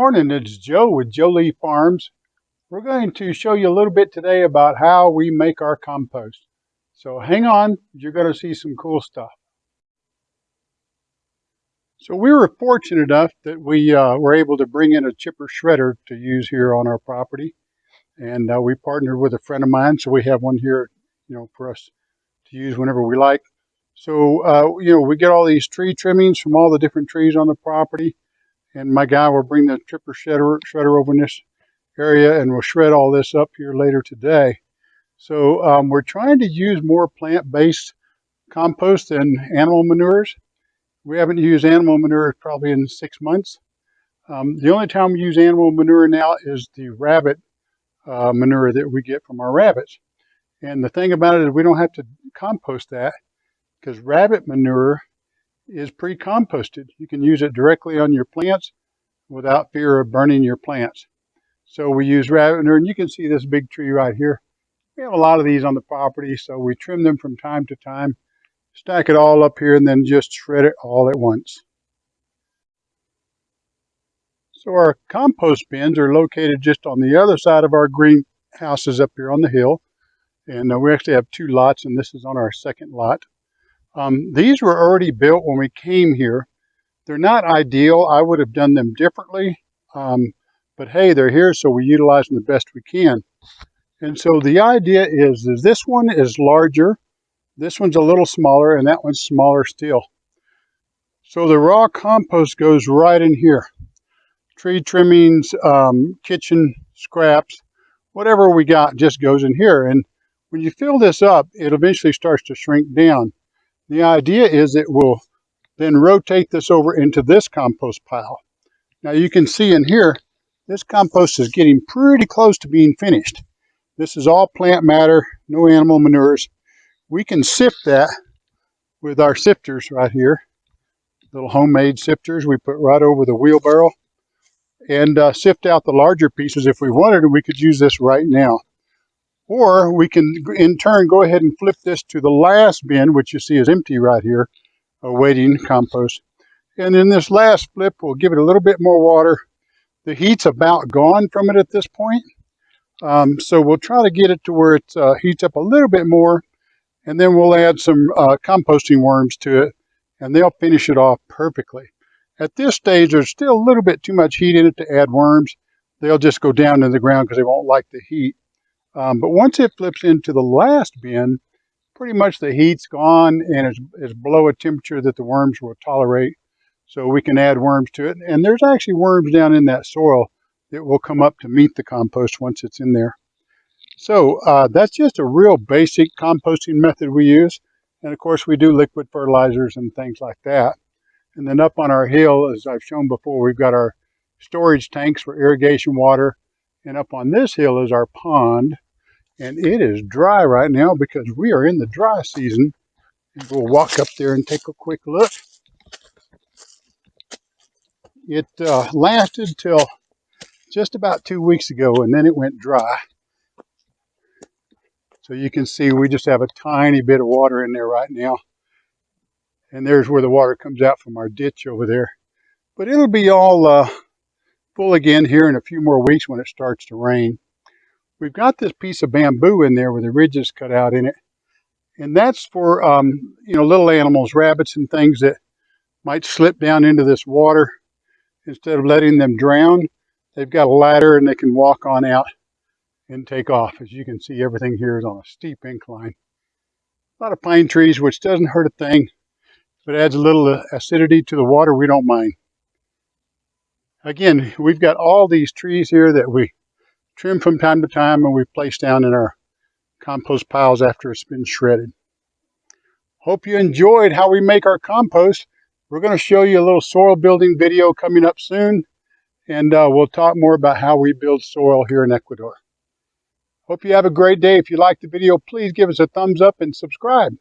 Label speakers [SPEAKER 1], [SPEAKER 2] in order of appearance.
[SPEAKER 1] morning, it's Joe with Jolie Farms. We're going to show you a little bit today about how we make our compost. So hang on, you're going to see some cool stuff. So we were fortunate enough that we uh, were able to bring in a chipper shredder to use here on our property. And uh, we partnered with a friend of mine, so we have one here, you know, for us to use whenever we like. So, uh, you know, we get all these tree trimmings from all the different trees on the property and my guy will bring the chipper shredder, shredder over in this area and we'll shred all this up here later today. So um, we're trying to use more plant-based compost than animal manures. We haven't used animal manure probably in six months. Um, the only time we use animal manure now is the rabbit uh, manure that we get from our rabbits. And the thing about it is we don't have to compost that because rabbit manure is pre-composted. You can use it directly on your plants without fear of burning your plants. So we use rabbit manure, and you can see this big tree right here. We have a lot of these on the property, so we trim them from time to time, stack it all up here, and then just shred it all at once. So our compost bins are located just on the other side of our greenhouses up here on the hill. And uh, we actually have two lots, and this is on our second lot. Um, these were already built when we came here. They're not ideal. I would have done them differently. Um, but hey, they're here, so we utilize them the best we can. And so the idea is, is this one is larger, this one's a little smaller, and that one's smaller still. So the raw compost goes right in here. Tree trimmings, um, kitchen scraps, whatever we got just goes in here. And when you fill this up, it eventually starts to shrink down. The idea is it will then rotate this over into this compost pile. Now you can see in here, this compost is getting pretty close to being finished. This is all plant matter, no animal manures. We can sift that with our sifters right here. Little homemade sifters we put right over the wheelbarrow and uh, sift out the larger pieces if we wanted and we could use this right now. Or we can, in turn, go ahead and flip this to the last bin, which you see is empty right here, awaiting compost. And in this last flip, we'll give it a little bit more water. The heat's about gone from it at this point. Um, so we'll try to get it to where it uh, heats up a little bit more. And then we'll add some uh, composting worms to it, and they'll finish it off perfectly. At this stage, there's still a little bit too much heat in it to add worms. They'll just go down in the ground because they won't like the heat. Um, but once it flips into the last bin, pretty much the heat's gone and it's, it's below a temperature that the worms will tolerate. So we can add worms to it. And there's actually worms down in that soil that will come up to meet the compost once it's in there. So uh, that's just a real basic composting method we use. And of course we do liquid fertilizers and things like that. And then up on our hill, as I've shown before, we've got our storage tanks for irrigation water and up on this hill is our pond. And it is dry right now because we are in the dry season. And we'll walk up there and take a quick look. It uh, lasted till just about two weeks ago and then it went dry. So you can see we just have a tiny bit of water in there right now. And there's where the water comes out from our ditch over there. But it'll be all uh, full again here in a few more weeks when it starts to rain. We've got this piece of bamboo in there with the ridges cut out in it. And that's for, um, you know, little animals, rabbits and things that might slip down into this water. Instead of letting them drown, they've got a ladder and they can walk on out and take off. As you can see, everything here is on a steep incline. A lot of pine trees, which doesn't hurt a thing. It adds a little acidity to the water, we don't mind again, we've got all these trees here that we trim from time to time and we place down in our compost piles after it's been shredded. Hope you enjoyed how we make our compost. We're going to show you a little soil building video coming up soon, and uh, we'll talk more about how we build soil here in Ecuador. Hope you have a great day. If you liked the video, please give us a thumbs up and subscribe.